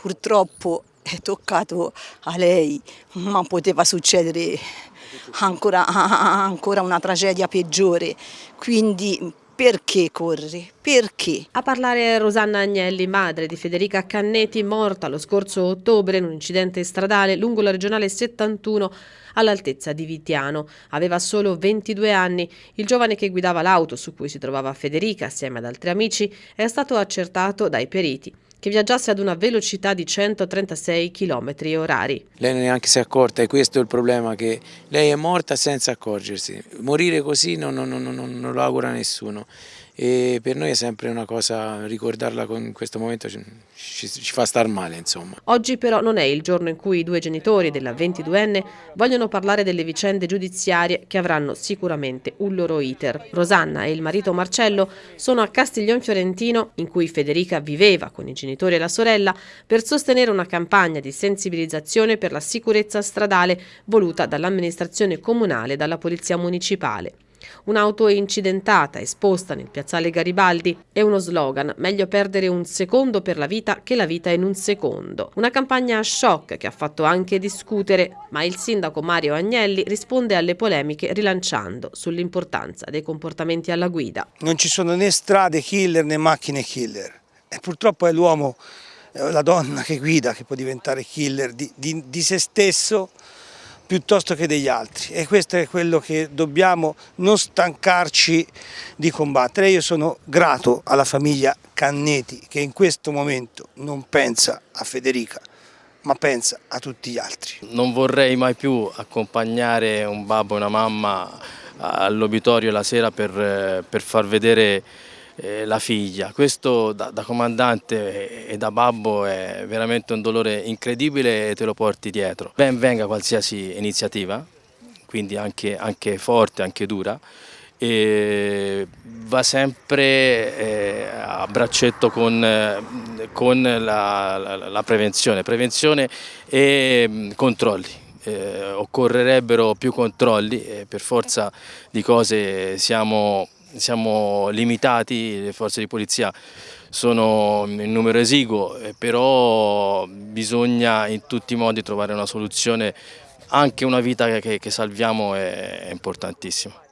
Purtroppo è toccato a lei, ma poteva succedere ancora, ancora una tragedia peggiore, quindi perché corri? Perché? A parlare Rosanna Agnelli, madre di Federica Cannetti, morta lo scorso ottobre in un incidente stradale lungo la regionale 71 all'altezza di Vitiano. Aveva solo 22 anni. Il giovane che guidava l'auto su cui si trovava Federica assieme ad altri amici è stato accertato dai periti che viaggiasse ad una velocità di 136 km orari. Lei neanche si è accorta e questo è il problema, che lei è morta senza accorgersi. Morire così non, non, non, non lo augura nessuno e per noi è sempre una cosa, ricordarla in questo momento ci, ci, ci, fa star male insomma. Oggi però non è il giorno in cui i due genitori della 22enne vogliono parlare delle vicende giudiziarie che avranno sicuramente un loro iter. Rosanna e il marito Marcello sono a Castiglion Fiorentino in cui Federica viveva con i genitori e la sorella per sostenere una campagna di sensibilizzazione per la sicurezza stradale voluta dall'amministrazione comunale e dalla polizia municipale. Un'auto incidentata esposta nel piazzale Garibaldi è uno slogan, meglio perdere un secondo per la vita che la vita in un secondo. Una campagna a shock che ha fatto anche discutere, ma il sindaco Mario Agnelli risponde alle polemiche rilanciando sull'importanza dei comportamenti alla guida. Non ci sono né strade killer né macchine killer e purtroppo è l'uomo, la donna che guida che può diventare killer di, di, di se stesso piuttosto che degli altri e questo è quello che dobbiamo non stancarci di combattere. Io sono grato alla famiglia Canneti che in questo momento non pensa a Federica ma pensa a tutti gli altri. Non vorrei mai più accompagnare un babbo e una mamma all'obitorio la sera per, per far vedere eh, la figlia. Questo da, da, comandante e da babbo è veramente un dolore incredibile e te lo porti dietro. Ben venga qualsiasi iniziativa, quindi anche, anche forte, anche dura, e va sempre eh, a braccetto con, con la, la, la, prevenzione, prevenzione e mh, mm, controlli. Eh, occorrerebbero più controlli per forza di cose siamo siamo limitati, le forze di polizia sono in numero esiguo, eh, però bisogna in tutti i modi trovare una soluzione, anche una vita che, che salviamo è importantissima.